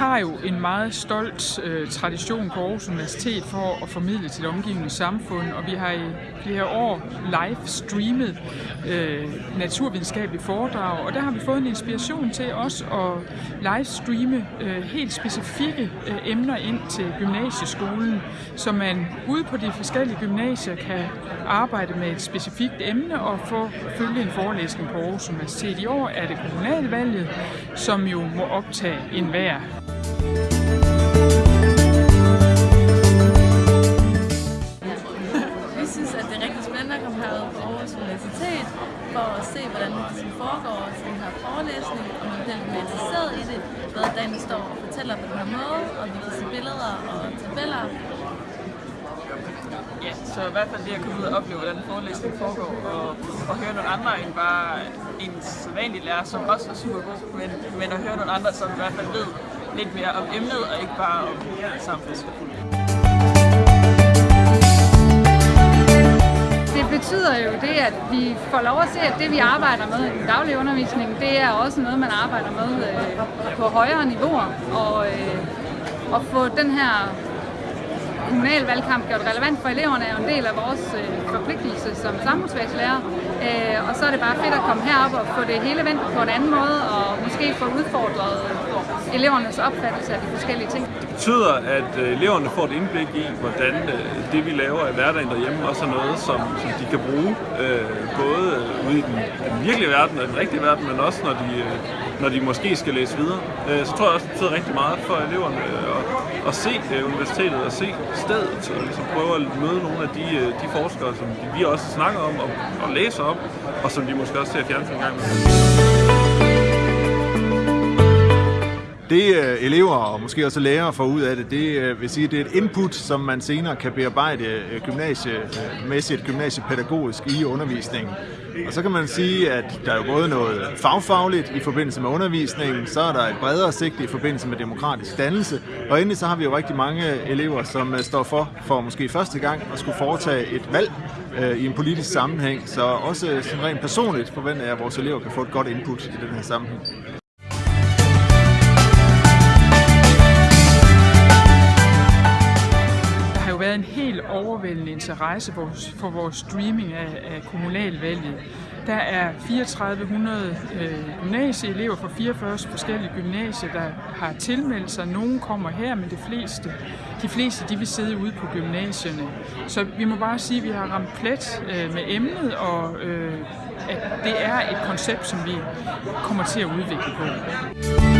Har jo en meget stolt øh, tradition på Aarhus Universitet for at formidle til det omgivende samfund, og vi har i flere år live streamet øh, naturvidenskabelige foredrag, og der har vi fået en inspiration til også at live streame øh, helt specifikke øh, emner ind til gymnasieskolen, så man ude på de forskellige gymnasier kan arbejde med et specifikt emne og få følge en forelæsning på Aarhus Universitet. I år er det kommunalvalget, som jo må optage enhver. Vi synes, at det er rigtig spændende at komme herud på Aarhus Universitet for at se, hvordan det ligesom foregår til den her forelæsning, og man bliver lidt interesseret i det, hvad Dan står og fortæller på den her måde, og vi kan se billeder og tabeller. Ja, så i hvert fald det at komme ud og opleve, hvordan forelæsningen foregår, og, og høre nogle andre end bare en sædvanlig lærer, som også er super god, men, men at høre nogle andre, som i hvert fald ved lidt mere om emnet, og ikke bare om samfundsforfulgt. Det betyder jo det, at vi får lov at se, at det vi arbejder med i den daglige undervisning, det er også noget, man arbejder med øh, på højere niveauer. Og øh, at få den her kommunal valgkamp gjort relevant for eleverne er en del af vores øh, forpligtelse som samfundsfagslærer. Øh, og så er det bare fedt at komme herop og få det hele vendt på en anden måde, og måske få udfordret elevernes opfattelse af de forskellige ting. Det betyder, at øh, eleverne får et indblik i, hvordan øh, det, vi laver i hverdagen derhjemme, også er noget, som, som de kan bruge, øh, både øh, ude i den, den virkelige verden og den rigtige verden, men også når de, øh, når de måske skal læse videre. Øh, så tror jeg også, det betyder rigtig meget for eleverne øh, at, at se øh, universitetet og se stedet, og ligesom prøve at møde nogle af de, øh, de forskere, som vi også snakker om og, og læser om, og som de måske også ser fjernsyn en gang med. Det øh, elever og måske også lærere får ud af det, det øh, vil sige, det er et input, som man senere kan bearbejde øh, gymnasiemæssigt, gymnasiepædagogisk i undervisningen. Og så kan man sige, at der er jo både noget fagfagligt i forbindelse med undervisningen, så er der et bredere sigte i forbindelse med demokratisk dannelse, og endelig så har vi jo rigtig mange elever, som står for, for måske første gang at skulle foretage et valg øh, i en politisk sammenhæng. Så også sådan rent personligt forventer jeg, at vores elever kan få et godt input i den her sammenhæng. Været en helt overvældende interesse for vores streaming af, kommunalvalget. Der er 3400 øh, gymnasieelever fra 44 forskellige gymnasier, der har tilmeldt sig. Nogle kommer her, men de fleste, de fleste de vil sidde ude på gymnasierne. Så vi må bare sige, at vi har ramt plet øh, med emnet, og øh, at det er et koncept, som vi kommer til at udvikle på.